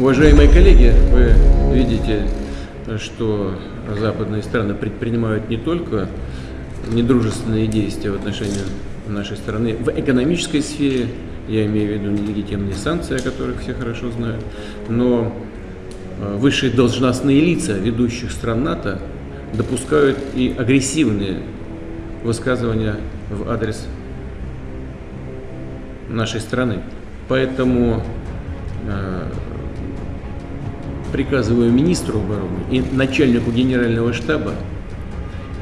Уважаемые коллеги, вы видите, что западные страны предпринимают не только недружественные действия в отношении нашей страны в экономической сфере, я имею в виду нелегитимные санкции, о которых все хорошо знают, но э, высшие должностные лица ведущих стран НАТО допускают и агрессивные высказывания в адрес нашей страны. Поэтому э, приказываю министру обороны и начальнику генерального штаба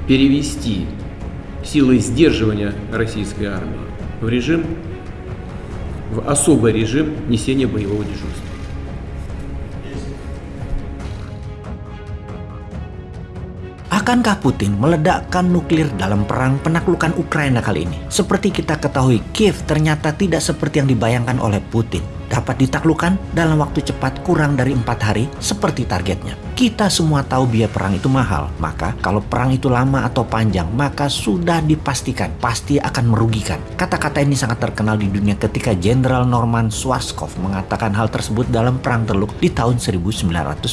перевести силы сдерживания российской армии в режим, в особый режим несения боевого дежурства. Akankah Putin meledakkan nuklir dalam perang penaklukan Ukraina kali ini? Seperti kita ketahui, Kiev ternyata tidak seperti yang dibayangkan oleh Putin dapat ditaklukkan dalam waktu cepat kurang dari empat hari seperti targetnya. Kita semua tahu biaya perang itu mahal, maka kalau perang itu lama atau panjang, maka sudah dipastikan pasti akan merugikan. Kata-kata ini sangat terkenal di dunia ketika Jenderal Norman Schwarzkopf mengatakan hal tersebut dalam Perang Teluk di tahun 1991.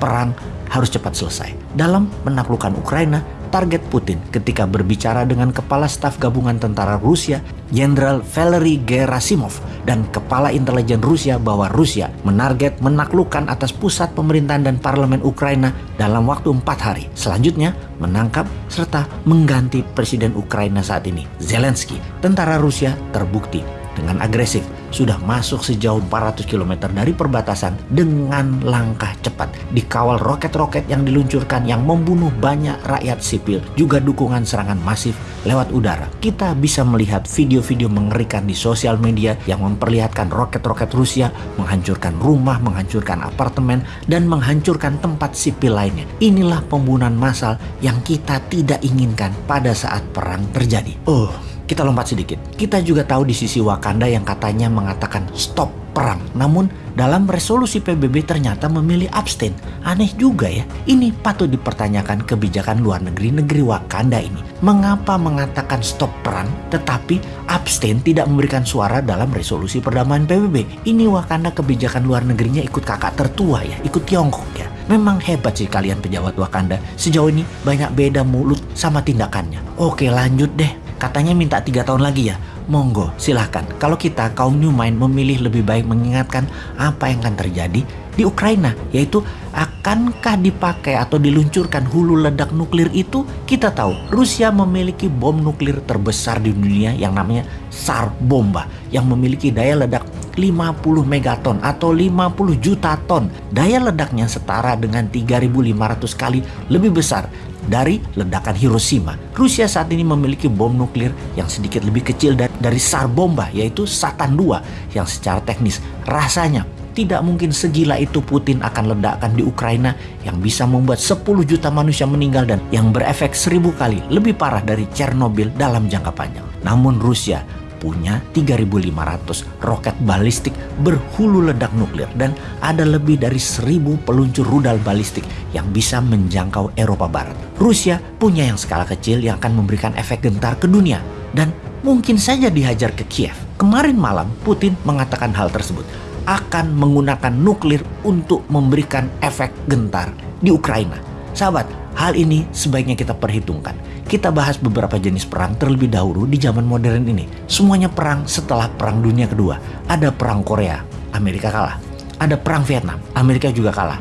Perang harus cepat selesai. Dalam menaklukkan Ukraina, target Putin ketika berbicara dengan Kepala Staf Gabungan Tentara Rusia, Jenderal Valery Gerasimov, dan Kepala Intelijen Rusia bahwa Rusia menarget menaklukkan atas pusat pemerintahan dan parlemen Ukraina dalam waktu empat hari. Selanjutnya, menangkap serta mengganti Presiden Ukraina saat ini, Zelensky. Tentara Rusia terbukti dengan agresif sudah masuk sejauh 400 km dari perbatasan dengan langkah cepat. Dikawal roket-roket yang diluncurkan yang membunuh banyak rakyat sipil, juga dukungan serangan masif lewat udara. Kita bisa melihat video-video mengerikan di sosial media yang memperlihatkan roket-roket Rusia menghancurkan rumah, menghancurkan apartemen, dan menghancurkan tempat sipil lainnya. Inilah pembunuhan massal yang kita tidak inginkan pada saat perang terjadi. Oh, kita lompat sedikit. Kita juga tahu di sisi Wakanda yang katanya mengatakan stop perang. Namun dalam resolusi PBB ternyata memilih abstain. Aneh juga ya. Ini patut dipertanyakan kebijakan luar negeri negeri Wakanda ini. Mengapa mengatakan stop perang tetapi abstain tidak memberikan suara dalam resolusi perdamaian PBB? Ini Wakanda kebijakan luar negerinya ikut kakak tertua ya, ikut Tiongkok ya. Memang hebat sih kalian pejabat Wakanda. Sejauh ini banyak beda mulut sama tindakannya. Oke lanjut deh Katanya minta tiga tahun lagi ya. Monggo, silahkan. Kalau kita kaum New Mind memilih lebih baik mengingatkan apa yang akan terjadi di Ukraina, yaitu akankah dipakai atau diluncurkan hulu ledak nuklir itu? Kita tahu Rusia memiliki bom nuklir terbesar di dunia yang namanya SAR bomba yang memiliki daya ledak 50 megaton atau 50 juta ton. Daya ledaknya setara dengan 3500 kali lebih besar dari ledakan Hiroshima. Rusia saat ini memiliki bom nuklir yang sedikit lebih kecil dari SAR bomba yaitu Satan 2 yang secara teknis rasanya tidak mungkin segila itu Putin akan ledakkan di Ukraina yang bisa membuat 10 juta manusia meninggal dan yang berefek seribu kali lebih parah dari Chernobyl dalam jangka panjang. Namun Rusia punya 3.500 roket balistik berhulu ledak nuklir dan ada lebih dari 1.000 peluncur rudal balistik yang bisa menjangkau Eropa Barat. Rusia punya yang skala kecil yang akan memberikan efek gentar ke dunia dan mungkin saja dihajar ke Kiev. Kemarin malam Putin mengatakan hal tersebut akan menggunakan nuklir untuk memberikan efek gentar di Ukraina. Sahabat, hal ini sebaiknya kita perhitungkan. Kita bahas beberapa jenis perang terlebih dahulu di zaman modern ini. Semuanya perang setelah Perang Dunia Kedua. Ada Perang Korea, Amerika kalah. Ada Perang Vietnam, Amerika juga kalah.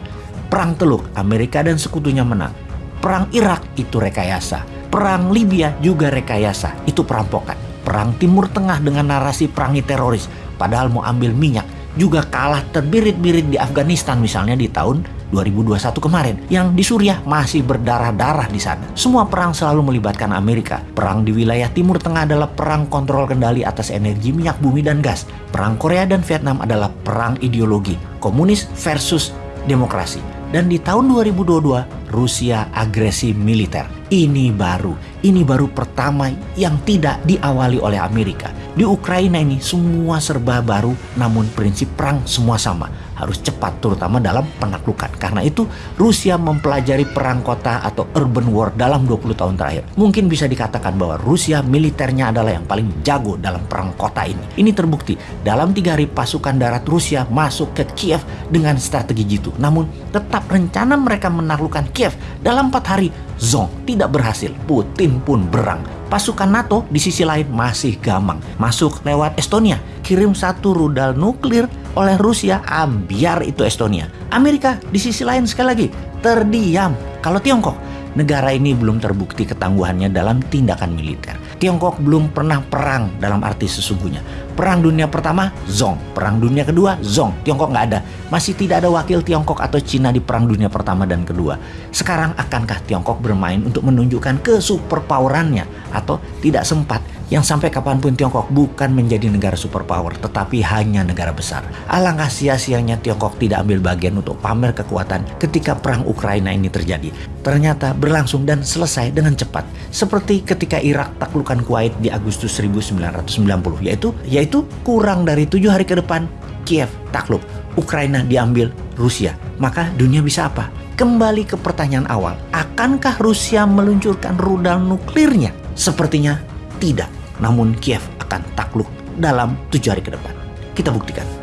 Perang Teluk, Amerika dan sekutunya menang. Perang Irak itu rekayasa. Perang Libya juga rekayasa, itu perampokan. Perang Timur Tengah dengan narasi perangi teroris, padahal mau ambil minyak, juga kalah terbirit-birit di Afghanistan misalnya di tahun 2021 kemarin yang di Suriah masih berdarah-darah di sana. Semua perang selalu melibatkan Amerika. Perang di wilayah Timur Tengah adalah perang kontrol kendali atas energi minyak bumi dan gas. Perang Korea dan Vietnam adalah perang ideologi, komunis versus demokrasi. Dan di tahun 2022, Rusia agresi militer. Ini baru, ini baru pertama yang tidak diawali oleh Amerika. Di Ukraina ini semua serba baru, namun prinsip perang semua sama harus cepat terutama dalam penaklukan. Karena itu Rusia mempelajari perang kota atau urban war dalam 20 tahun terakhir. Mungkin bisa dikatakan bahwa Rusia militernya adalah yang paling jago dalam perang kota ini. Ini terbukti dalam tiga hari pasukan darat Rusia masuk ke Kiev dengan strategi jitu. Namun tetap rencana mereka menaklukkan Kiev dalam empat hari Zong tidak berhasil. Putin pun berang. Pasukan NATO di sisi lain masih gamang. Masuk lewat Estonia, kirim satu rudal nuklir oleh Rusia, ambiar itu Estonia. Amerika di sisi lain sekali lagi terdiam. Kalau Tiongkok, negara ini belum terbukti ketangguhannya dalam tindakan militer. Tiongkok belum pernah perang dalam arti sesungguhnya. Perang dunia pertama, Zong. Perang dunia kedua, Zong. Tiongkok nggak ada. Masih tidak ada wakil Tiongkok atau Cina di perang dunia pertama dan kedua. Sekarang akankah Tiongkok bermain untuk menunjukkan kesuperpowerannya atau tidak sempat yang sampai kapan pun Tiongkok bukan menjadi negara superpower, tetapi hanya negara besar. Alangkah sia-sianya Tiongkok tidak ambil bagian untuk pamer kekuatan ketika perang Ukraina ini terjadi. Ternyata berlangsung dan selesai dengan cepat, seperti ketika Irak taklukan Kuwait di Agustus 1990, yaitu yaitu kurang dari tujuh hari ke depan Kiev takluk, Ukraina diambil Rusia. Maka dunia bisa apa? Kembali ke pertanyaan awal, akankah Rusia meluncurkan rudal nuklirnya? Sepertinya tidak namun Kiev akan takluk dalam tujuh hari ke depan. Kita buktikan.